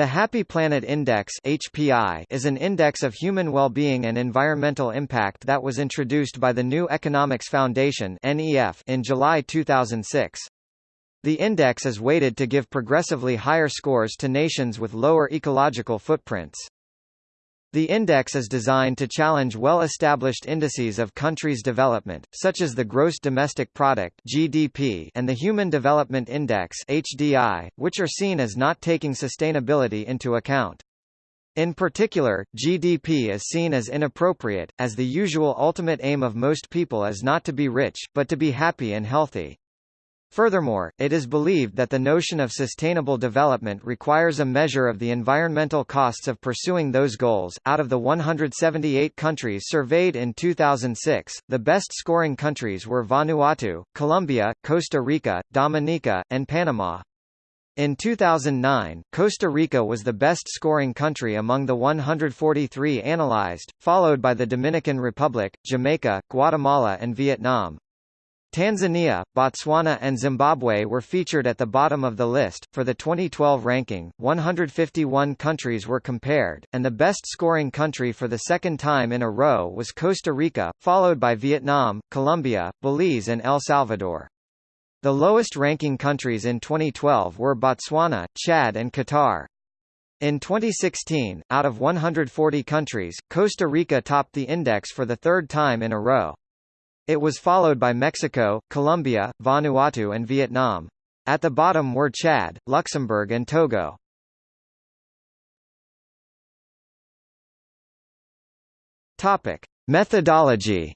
The Happy Planet Index HPI is an index of human well-being and environmental impact that was introduced by the New Economics Foundation (NEF) in July 2006. The index is weighted to give progressively higher scores to nations with lower ecological footprints. The index is designed to challenge well-established indices of countries' development, such as the Gross Domestic Product (GDP) and the Human Development Index (HDI), which are seen as not taking sustainability into account. In particular, GDP is seen as inappropriate, as the usual ultimate aim of most people is not to be rich, but to be happy and healthy. Furthermore, it is believed that the notion of sustainable development requires a measure of the environmental costs of pursuing those goals. Out of the 178 countries surveyed in 2006, the best scoring countries were Vanuatu, Colombia, Costa Rica, Dominica, and Panama. In 2009, Costa Rica was the best scoring country among the 143 analyzed, followed by the Dominican Republic, Jamaica, Guatemala and Vietnam. Tanzania, Botswana and Zimbabwe were featured at the bottom of the list. For the 2012 ranking, 151 countries were compared, and the best scoring country for the second time in a row was Costa Rica, followed by Vietnam, Colombia, Belize and El Salvador. The lowest ranking countries in 2012 were Botswana, Chad and Qatar. In 2016, out of 140 countries, Costa Rica topped the index for the third time in a row. It was followed by Mexico, Colombia, Vanuatu and Vietnam. At the bottom were Chad, Luxembourg and Togo. Topic: Methodology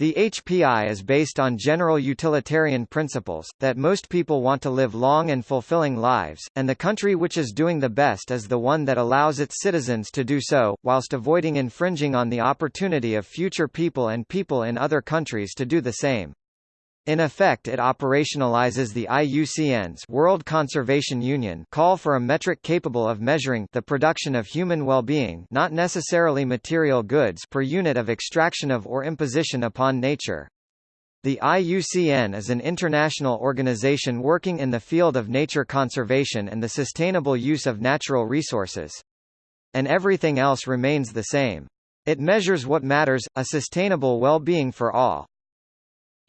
The HPI is based on general utilitarian principles, that most people want to live long and fulfilling lives, and the country which is doing the best is the one that allows its citizens to do so, whilst avoiding infringing on the opportunity of future people and people in other countries to do the same. In effect it operationalizes the IUCN's World Conservation Union call for a metric capable of measuring the production of human well-being not necessarily material goods per unit of extraction of or imposition upon nature. The IUCN is an international organization working in the field of nature conservation and the sustainable use of natural resources. And everything else remains the same. It measures what matters, a sustainable well-being for all.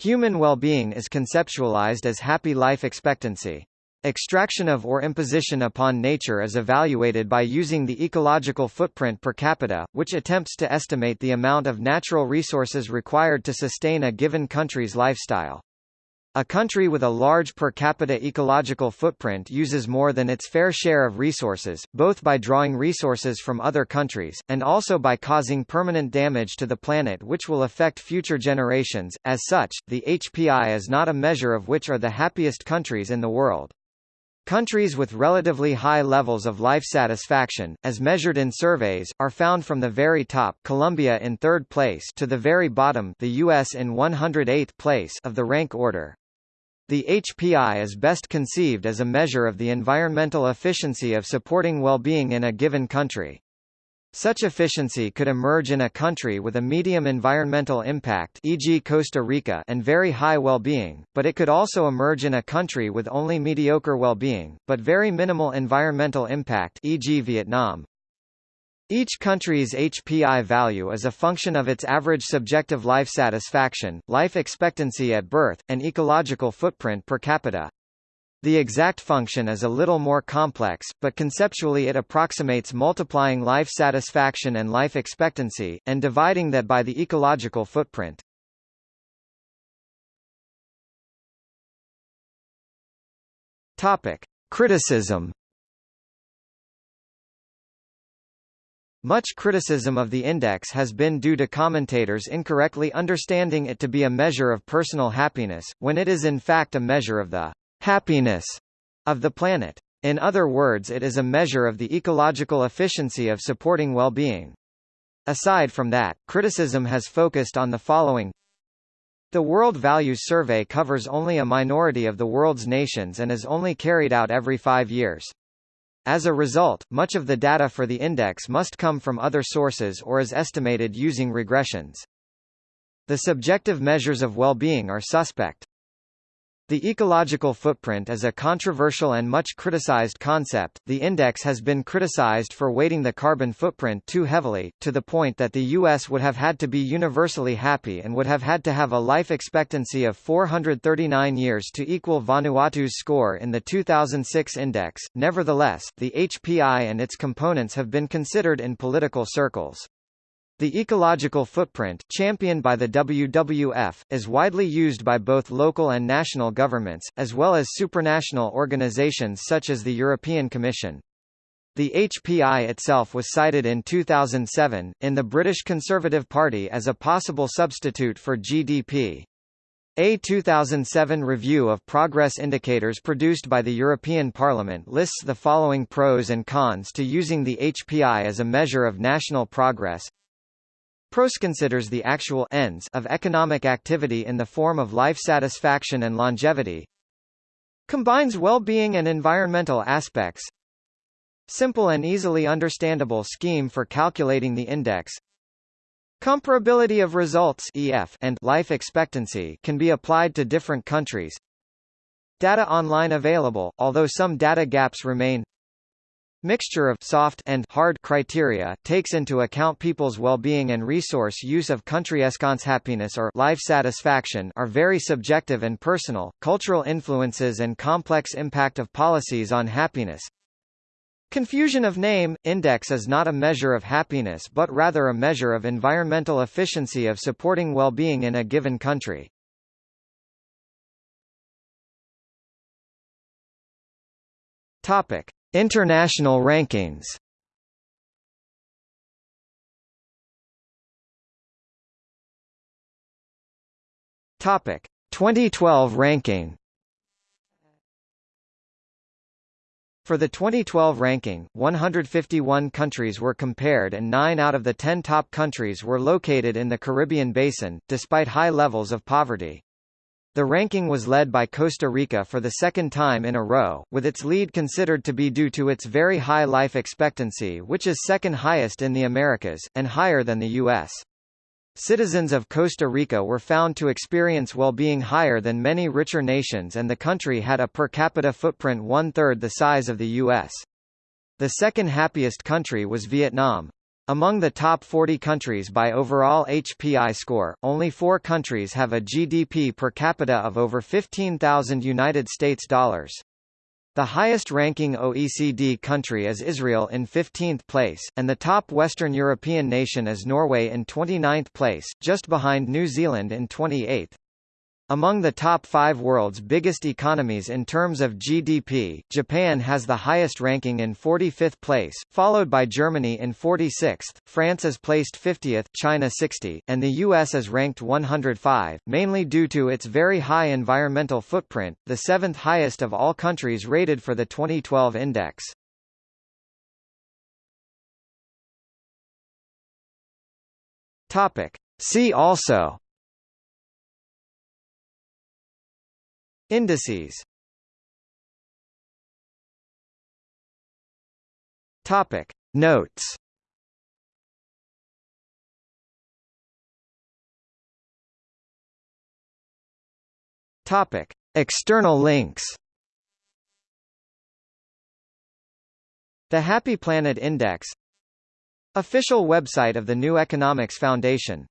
Human well-being is conceptualized as happy life expectancy. Extraction of or imposition upon nature is evaluated by using the ecological footprint per capita, which attempts to estimate the amount of natural resources required to sustain a given country's lifestyle. A country with a large per capita ecological footprint uses more than its fair share of resources, both by drawing resources from other countries, and also by causing permanent damage to the planet which will affect future generations. As such, the HPI is not a measure of which are the happiest countries in the world. Countries with relatively high levels of life satisfaction, as measured in surveys, are found from the very top Colombia in third place to the very bottom the US in 108th place of the rank order. The HPI is best conceived as a measure of the environmental efficiency of supporting well-being in a given country. Such efficiency could emerge in a country with a medium environmental impact e.g. Costa Rica and very high well-being, but it could also emerge in a country with only mediocre well-being, but very minimal environmental impact e.g. Vietnam. Each country's HPI value is a function of its average subjective life satisfaction, life expectancy at birth, and ecological footprint per capita. The exact function is a little more complex, but conceptually it approximates multiplying life satisfaction and life expectancy, and dividing that by the ecological footprint. Topic. Criticism Much criticism of the index has been due to commentators incorrectly understanding it to be a measure of personal happiness, when it is in fact a measure of the happiness of the planet. In other words it is a measure of the ecological efficiency of supporting well-being. Aside from that, criticism has focused on the following The World Values Survey covers only a minority of the world's nations and is only carried out every five years. As a result, much of the data for the index must come from other sources or is estimated using regressions. The subjective measures of well-being are suspect. The ecological footprint is a controversial and much criticized concept. The index has been criticized for weighting the carbon footprint too heavily, to the point that the U.S. would have had to be universally happy and would have had to have a life expectancy of 439 years to equal Vanuatu's score in the 2006 index. Nevertheless, the HPI and its components have been considered in political circles. The ecological footprint, championed by the WWF, is widely used by both local and national governments, as well as supranational organizations such as the European Commission. The HPI itself was cited in 2007, in the British Conservative Party as a possible substitute for GDP. A 2007 review of progress indicators produced by the European Parliament lists the following pros and cons to using the HPI as a measure of national progress. PROS considers the actual ends of economic activity in the form of life satisfaction and longevity. Combines well-being and environmental aspects. Simple and easily understandable scheme for calculating the index. Comparability of results EF and life expectancy can be applied to different countries. Data online available, although some data gaps remain. Mixture of soft and hard criteria takes into account people's well-being and resource use of country escons happiness or life satisfaction are very subjective and personal, cultural influences and complex impact of policies on happiness. Confusion of name, index is not a measure of happiness but rather a measure of environmental efficiency of supporting well-being in a given country. Topic. International rankings. Topic. 2012 ranking. For the 2012 ranking, 151 countries were compared and 9 out of the 10 top countries were located in the Caribbean basin, despite high levels of poverty. The ranking was led by Costa Rica for the second time in a row, with its lead considered to be due to its very high life expectancy which is second highest in the Americas, and higher than the U.S. Citizens of Costa Rica were found to experience well-being higher than many richer nations and the country had a per capita footprint one-third the size of the U.S. The second happiest country was Vietnam, among the top 40 countries by overall HPI score, only four countries have a GDP per capita of over 15,000 United States dollars. The highest-ranking OECD country is Israel in 15th place, and the top Western European nation is Norway in 29th place, just behind New Zealand in 28th. Among the top five world's biggest economies in terms of GDP, Japan has the highest ranking in 45th place, followed by Germany in 46th, France is placed 50th, China 60, and the US is ranked 105, mainly due to its very high environmental footprint, the seventh highest of all countries rated for the 2012 index. Topic. See also Indices. Topic. Notes. Topic. External links. The Happy Planet Index. Official website of the New Economics Foundation